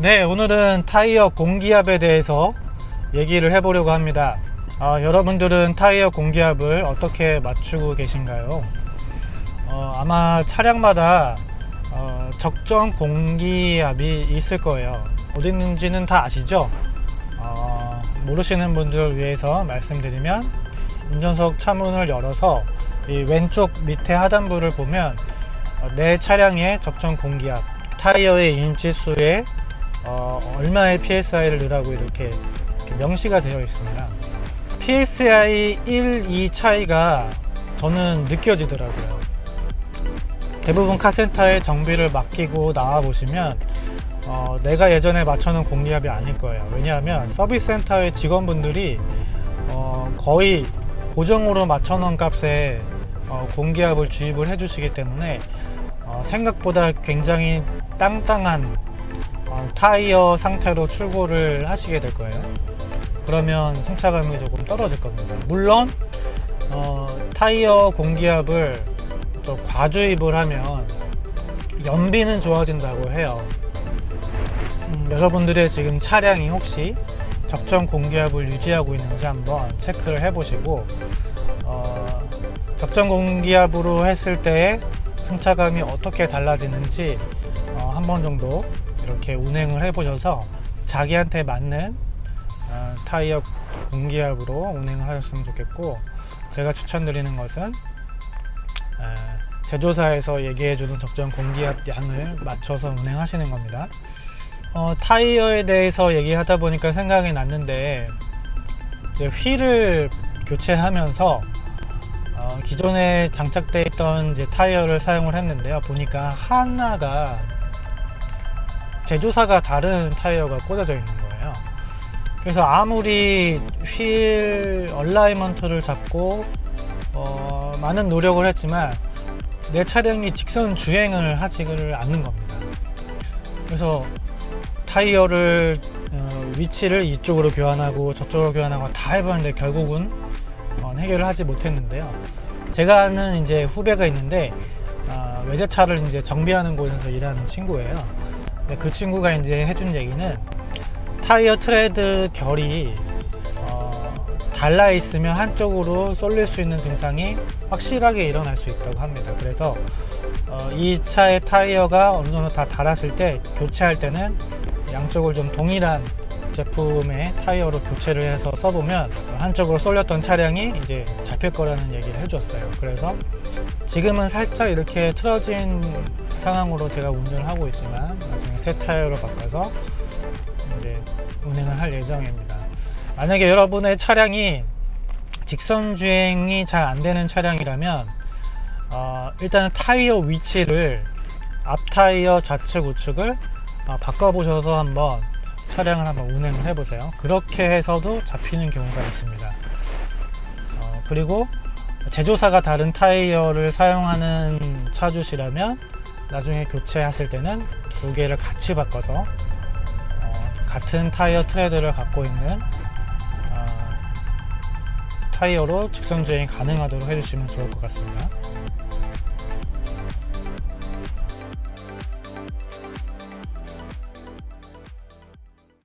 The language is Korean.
네 오늘은 타이어 공기압에 대해서 얘기를 해보려고 합니다. 아, 여러분들은 타이어 공기압을 어떻게 맞추고 계신가요? 어, 아마 차량마다 어, 적정 공기압이 있을 거예요. 어디 있는지는 다 아시죠? 어, 모르시는 분들을 위해서 말씀드리면 운전석 차문을 열어서 이 왼쪽 밑에 하단부를 보면 어, 내 차량의 적정 공기압 타이어의 인치수에 어, 얼마의 PSI를 넣으라고 이렇게, 이렇게 명시가 되어 있습니다. PSI 1, 2 차이가 저는 느껴지더라고요. 대부분 카센터에 정비를 맡기고 나와 보시면 어, 내가 예전에 맞춰놓은 공기압이 아닐 거예요. 왜냐하면 서비스 센터의 직원분들이 어, 거의 고정으로 맞춰놓은 값에 어, 공기압을 주입을 해 주시기 때문에 어, 생각보다 굉장히 땅땅한 어, 타이어 상태로 출고를 하시게 될 거예요. 그러면 승차감이 조금 떨어질 겁니다. 물론 어, 타이어 공기압을 좀 과주입을 하면 연비는 좋아진다고 해요. 음, 여러분들의 지금 차량이 혹시 적정 공기압을 유지하고 있는지 한번 체크를 해 보시고 어, 적정 공기압으로 했을 때 승차감이 어떻게 달라지는지 어, 한번 정도 이렇게 운행을 해 보셔서 자기한테 맞는 어, 타이어 공기압으로 운행을 하셨으면 좋겠고 제가 추천드리는 것은 에, 제조사에서 얘기해주는 적정 공기압 양을 맞춰서 운행하시는 겁니다. 어, 타이어에 대해서 얘기하다 보니까 생각이 났는데 이제 휠을 교체하면서 어, 기존에 장착되어 있던 이제 타이어를 사용을 했는데요. 보니까 하나가 제조사가 다른 타이어가 꽂아져 있는 거예요. 그래서 아무리 휠 alignment를 잡고 어, 많은 노력을 했지만 내 차량이 직선 주행을 하지를 않는 겁니다. 그래서 타이어를 어, 위치를 이쪽으로 교환하고 저쪽으로 교환하고 다 해봤는데 결국은 어, 해결을 하지 못했는데요. 제가 아는 이제 후배가 있는데 어, 외제차를 이제 정비하는 곳에서 일하는 친구예요 그 친구가 이제 해준 얘기는 타이어 트레드 결이 어, 달라 있으면 한쪽으로 쏠릴 수 있는 증상이 확실하게 일어날 수 있다고 합니다. 그래서 어, 이 차의 타이어가 어느 정도 다 닳았을 때 교체할 때는 양쪽을 좀 동일한 제품의 타이어로 교체를 해서 써보면 한쪽으로 쏠렸던 차량이 이제 잡힐 거라는 얘기를 해줬어요. 그래서 지금은 살짝 이렇게 틀어진 상황으로 제가 운전을 하고 있지만 나중에 새 타이어로 바꿔서 이제 운행을 할 예정입니다. 만약에 여러분의 차량이 직선 주행이 잘 안되는 차량이라면 어, 일단은 타이어 위치를 앞 타이어 좌측 우측을 어, 바꿔보셔서 한번 차량을 한번 운행을 해보세요. 그렇게 해서도 잡히는 경우가 있습니다. 어, 그리고 제조사가 다른 타이어를 사용하는 차주시라면 나중에 교체하실 때는 두 개를 같이 바꿔서 어, 같은 타이어 트레드를 갖고 있는 어, 타이어로 직선 주행이 가능하도록 해주시면 좋을 것 같습니다